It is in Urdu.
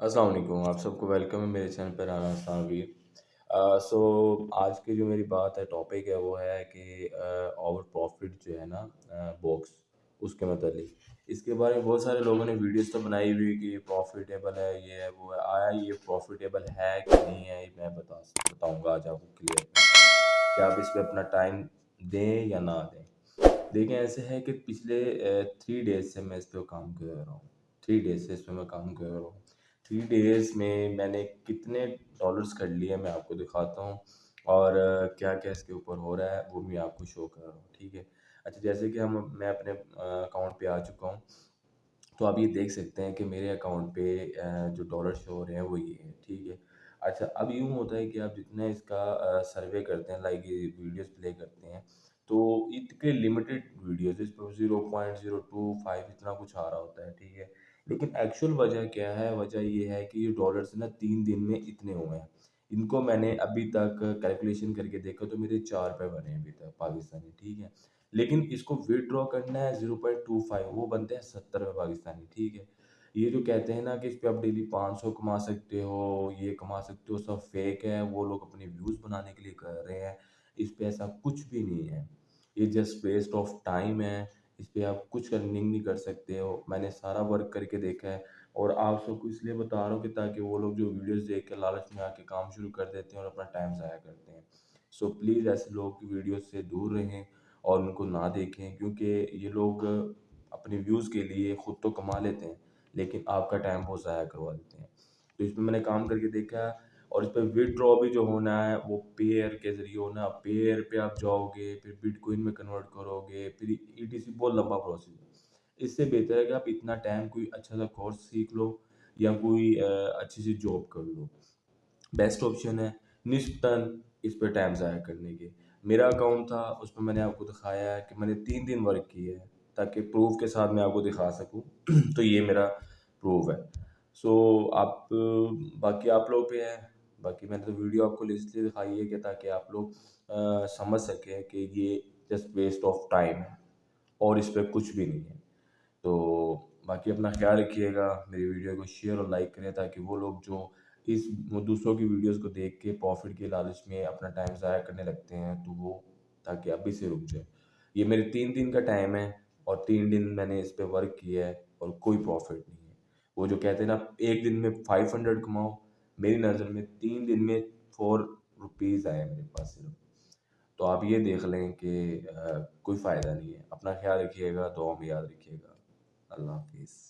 السلام علیکم، آپ سب کو ویلکم ہے میرے چینل پر رانا اسلام ویر۔ سو آج کی جو میری بات ہے ٹاپک ہے، وہ ہے کہ اوور پروفٹ جو ہے نا باکس اس کے متعلق۔ اس کے بارے میں بہت سارے لوگوں نے ویڈیوز تو بنائی ہوئی کہ یہ پروفیٹیبل ہے، یہ ہے، وہ ہے۔ آیا یہ پروفیٹیبل ہے کہ نہیں ہے یہ میں بتا، بتاؤں گا آج آپ کو کلیئر کہ آپ اس پہ اپنا ٹائم دیں یا نہ دیں۔ دیکھیں، ایسے ہے کہ پچھلے تھری ڈیز سے میں اس پہ کام کر رہا ہوں۔ تھری ڈیز سے اس پہ میں کام کر رہا ہوں۔ تھری ڈیز میں میں نے کتنے ڈالرس کر لیے میں آپ کو دکھاتا ہوں اور کیا کیا اس کے اوپر ہو رہا ہے وہ میں آپ کو شو کر رہا ہوں، ٹھیک ہے؟ اچھا جیسے کہ ہم میں اپنے اکاؤنٹ پہ آ چکا ہوں، تو آپ یہ دیکھ سکتے ہیں کہ میرے اکاؤنٹ پہ جو ڈالر شو ہو رہے ہیں وہ یہ ہیں، ٹھیک ہے؟ اچھا اب یوں ہوتا ہے کہ آپ جتنا اس کا سروے کرتے ہیں لائک یہ ویڈیوز پلے کرتے ہیں، تو اس کے لمیٹڈ ویڈیوز اس پہ zero point zero two five اتنا کچھ آ رہا ہوتا ہے، ٹھیک ہے؟ لیکن ایکچوئل وجہ کیا ہے؟ وجہ یہ ہے کہ یہ ڈالرز نا تین دن میں اتنے ہوئے ہیں۔ ان کو میں نے ابھی تک کیلکولیشن کر کے دیکھا تو میرے چار روپے بنے ہیں ابھی تک پاکستانی، ٹھیک ہے؟ لیکن اس کو وڈرا کرنا ہے زیرو پوائنٹ ٹو فائیو وہ بنتے ہیں ستر روپے پاکستانی، ٹھیک ہے؟ یہ جو کہتے ہیں نا کہ اس پہ آپ ڈیلی پانچ سو کما سکتے ہو، یہ کما سکتے ہو، سب فیک ہے، وہ لوگ اپنے ویوز بنانے کے لیے کر رہے ہیں۔ اس پہ ایسا کچھ بھی نہیں ہے۔ یہ جسٹ ویسٹ آف ٹائم ہے۔ اس پہ آپ کچھ ارننگ نہیں کر سکتے ہو۔ میں نے سارا ورک کر کے دیکھا ہے اور آپ سب کو اس لیے بتا رہا ہوں کہ تاکہ وہ لوگ جو ویڈیوز دیکھ کے لالچ میں آ کے کام شروع کر دیتے ہیں اور اپنا ٹائم ضائع کرتے ہیں۔ سو پلیز ایسے لوگ کی ویڈیوز سے دور رہیں اور ان کو نہ دیکھیں، کیونکہ یہ لوگ اپنی ویوز کے لیے خود تو کما لیتے ہیں، لیکن آپ کا ٹائم بہت ضائع کروا دیتے ہیں۔ تو اس میں میں نے کام کر کے دیکھا اور اس پہ وڈرا بھی جو ہونا ہے وہ پیئر کے ذریعے ہونا پیئر پہ آپ جاؤ گے پھر بٹ کوئن میں کنورٹ کرو گے پھر ای ٹی سی بہت لمبا پروسیس ہے۔ اس سے بہتر ہے کہ آپ اتنا ٹائم کوئی اچھا سا کورس سیکھ لو یا کوئی اچھی سی جاب کر لو۔ بیسٹ آپشن ہے نسبتاً اس پہ ٹائم ضائع کرنے کے۔ میرا اکاؤنٹ تھا، اس پہ میں نے آپ کو دکھایا ہے کہ میں نے تین دن ورک کی ہے تاکہ پروف کے ساتھ میں آپ کو دکھا سکوں۔ تو یہ میرا پروف ہے۔ سو آپ، باقی آپ لوگ پہ ہے باقی میں نے تو ویڈیو آپ کو اس لیے دکھائی ہے کہ تاکہ آپ لوگ سمجھ سکیں کہ یہ جسٹ ویسٹ آف ٹائم ہے اور اس پہ کچھ بھی نہیں ہے۔ تو باقی اپنا خیال رکھیے گا، میری ویڈیو کو شیئر اور لائک کریں تاکہ وہ لوگ جو اس دوسروں کی ویڈیوز کو دیکھ کے پروفٹ کے لالچ میں اپنا ٹائم ضائع کرنے لگتے ہیں، تو وہ تاکہ ابھی سے رک جائے۔ یہ میرے تین دن کا ٹائم ہے اور تین دن میں نے اس پہ ورک کیا ہے اور کوئی پروفٹ نہیں ہے۔ وہ جو کہتے ہیں نا، ایک دن میں فائیو ہنڈریڈ کماؤ میری نظر میں تین دن میں فور روپیز آئے میرے پاس صرف۔ تو آپ یہ دیکھ لیں کہ کوئی فائدہ نہیں ہے۔ اپنا خیال رکھیے گا، دعاؤں میں یاد رکھیے گا۔ اللہ حافظ۔